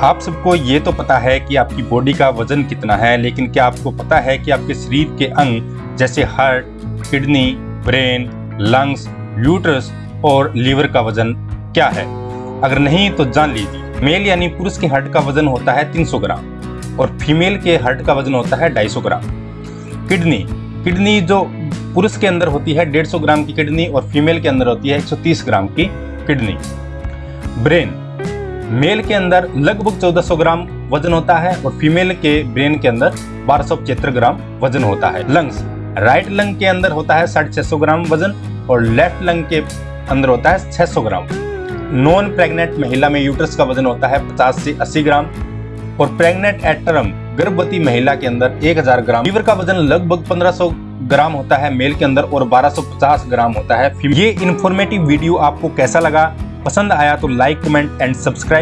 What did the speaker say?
आप सबको ये तो पता है कि आपकी बॉडी का वज़न कितना है, लेकिन क्या आपको पता है कि आपके शरीर के अंग, जैसे heart kidney brain lungs uterus और लीवर का वज़न क्या है? अगर नहीं तो जान लीजिए। मेल यानी पुरुष के हार्ट का वज़न होता है 300 ग्राम और फीमेल के हार्ट का वज़न होता है 250 ग्राम। किडनी किडनी जो पुरुष के अंदर होती है 150 ग्राम की किडनी और फीमेल के अंदर होती है 130 ग्राम की किडनी ब्रेन मेल के अंदर लगभग 1400 ग्राम वज़न होता है और फीमेल के ब्रेन के अंदर बारह सौ ग्राम वज़न होता है। लंग्स, राइट लंग के अंदर होता है साढ़े ग्राम वज़न और लेफ़्ट लंग के अंदर होता है 600 ग्राम। नॉन प्रेग्नेंट महिला में यूट्रस का वज़न होता है 50 से 80 ग्राम और प्रेग्नेंट एट टर्म गर्भवती महिला के अंदर 1000 ग्राम। लीवर का वज़न लगभग 1500 ग्राम होता है मेल के अंदर और 1250 ग्राम होता है ये इन्फॉर्मेटिव वीडियो आपको कैसा लगा? पसंद आया तो लाइक कमेंट एंड सब्सक्राइब